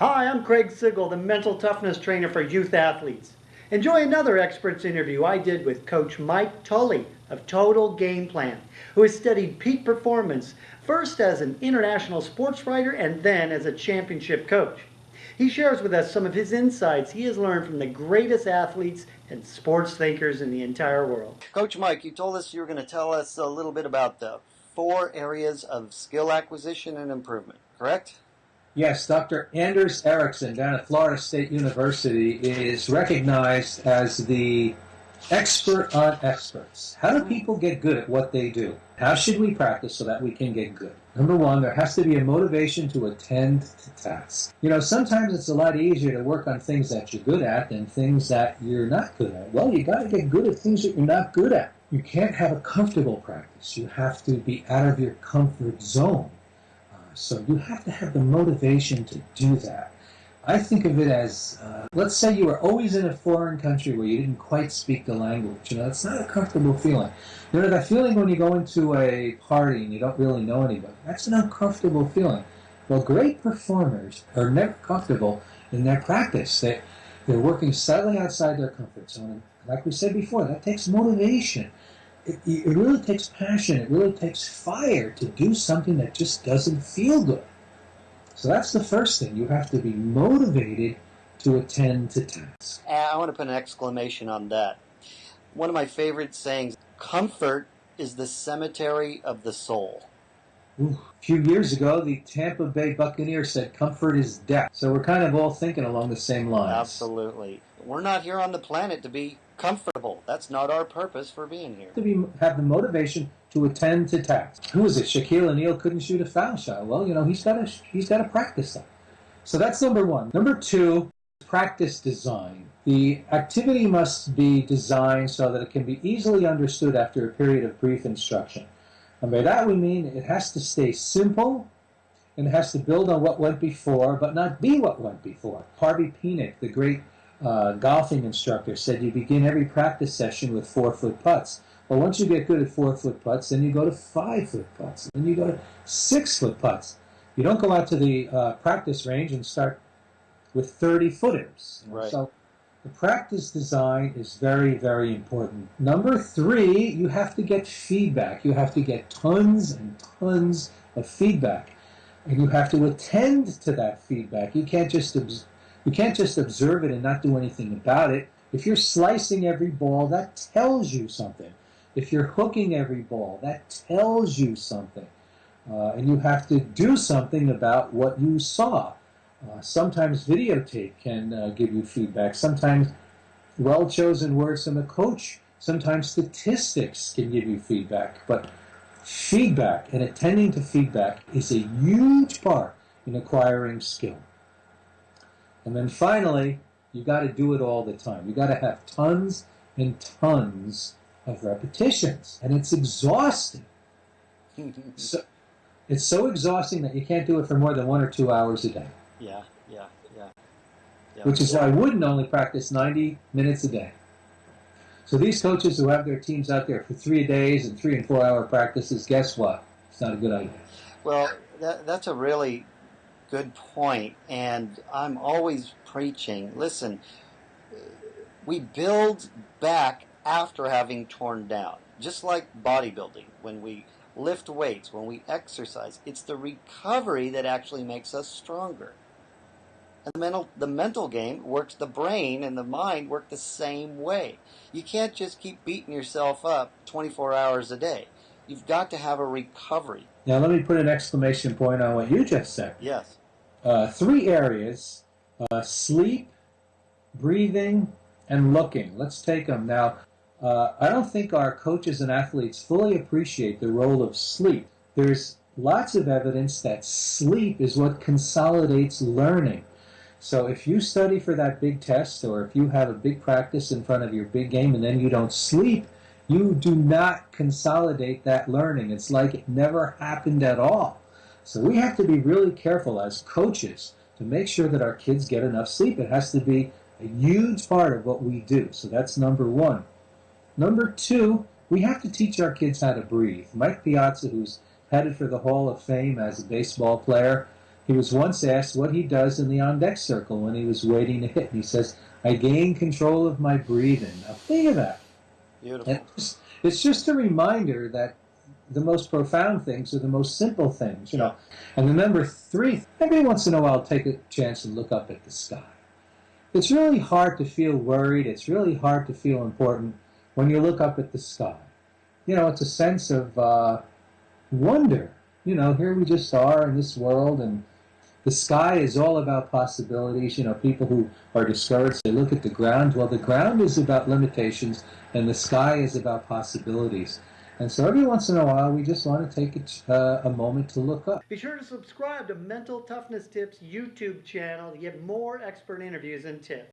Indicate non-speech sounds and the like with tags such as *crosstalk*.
Hi, I'm Craig Sigl, the mental toughness trainer for youth athletes. Enjoy another experts interview I did with Coach Mike Tully of Total Game Plan, who has studied peak performance first as an international sports writer and then as a championship coach. He shares with us some of his insights he has learned from the greatest athletes and sports thinkers in the entire world. Coach Mike, you told us you were going to tell us a little bit about the four areas of skill acquisition and improvement, correct? Yes, Dr. Anders Ericsson down at Florida State University is recognized as the expert on experts. How do people get good at what they do? How should we practice so that we can get good? Number one, there has to be a motivation to attend to tasks. You know, sometimes it's a lot easier to work on things that you're good at than things that you're not good at. Well, you got to get good at things that you're not good at. You can't have a comfortable practice. You have to be out of your comfort zone. So you have to have the motivation to do that. I think of it as, uh, let's say you were always in a foreign country where you didn't quite speak the language. You know, it's not a comfortable feeling. You know, that feeling when you go into a party and you don't really know anybody, that's an uncomfortable feeling. Well, great performers are never comfortable in their practice. They, they're working slightly outside their comfort zone. And like we said before, that takes motivation. It, it really takes passion. It really takes fire to do something that just doesn't feel good. So that's the first thing. You have to be motivated to attend to tasks. Uh, I want to put an exclamation on that. One of my favorite sayings comfort is the cemetery of the soul. Ooh. A few years ago, the Tampa Bay Buccaneers said comfort is death. So we're kind of all thinking along the same lines. Absolutely. We're not here on the planet to be comfortable. That's not our purpose for being here. To be, have the motivation to attend to tasks. Who is it? Shaquille O'Neal couldn't shoot a foul shot. Well, you know, he's got to he's got to practice that. So that's number one. Number two, practice design. The activity must be designed so that it can be easily understood after a period of brief instruction. And by that we mean it has to stay simple and it has to build on what went before, but not be what went before. Harvey Penick, the great uh, golfing instructor, said you begin every practice session with four-foot putts. Well, once you get good at four-foot putts, then you go to five-foot putts, then you go to six-foot putts. You don't go out to the uh, practice range and start with 30 footers. Right. So the practice design is very, very important. Number three, you have to get feedback. You have to get tons and tons of feedback. And you have to attend to that feedback. You can't just you can't just observe it and not do anything about it. If you're slicing every ball, that tells you something. If you're hooking every ball, that tells you something. Uh, and you have to do something about what you saw. Uh, sometimes videotape can uh, give you feedback. Sometimes well-chosen words from a coach. Sometimes statistics can give you feedback. But feedback and attending to feedback is a huge part in acquiring skill. And then finally, you got to do it all the time. You got to have tons and tons of repetitions, and it's exhausting. *laughs* so, it's so exhausting that you can't do it for more than one or two hours a day. Yeah, yeah, yeah. yeah. Which is why Wooden only practice 90 minutes a day. So these coaches who have their teams out there for three days and three and four hour practices, guess what? It's not a good idea. Well, that, that's a really good point, and I'm always preaching. Listen, we build back after having torn down, just like bodybuilding. When we lift weights, when we exercise, it's the recovery that actually makes us stronger. And the mental, the mental game works, the brain and the mind work the same way. You can't just keep beating yourself up 24 hours a day. You've got to have a recovery. Now, let me put an exclamation point on what you just said. Yes. Uh, three areas uh, sleep, breathing, and looking. Let's take them. Now, uh, I don't think our coaches and athletes fully appreciate the role of sleep. There's lots of evidence that sleep is what consolidates learning. So if you study for that big test or if you have a big practice in front of your big game and then you don't sleep, you do not consolidate that learning. It's like it never happened at all. So we have to be really careful as coaches to make sure that our kids get enough sleep. It has to be a huge part of what we do. So that's number one. Number two, we have to teach our kids how to breathe. Mike Piazza, who's headed for the Hall of Fame as a baseball player, He was once asked what he does in the on deck circle when he was waiting to hit, and he says, I gain control of my breathing. Now, think of that. Beautiful. It's, it's just a reminder that the most profound things are the most simple things, you know. And remember, three, every once in a while, take a chance and look up at the sky. It's really hard to feel worried, it's really hard to feel important when you look up at the sky. You know, it's a sense of uh, wonder. You know, here we just are in this world, and the sky is all about possibilities. You know, people who are discouraged, they look at the ground. Well, the ground is about limitations, and the sky is about possibilities. And so every once in a while, we just want to take a, uh, a moment to look up. Be sure to subscribe to Mental Toughness Tips YouTube channel to get more expert interviews and tips.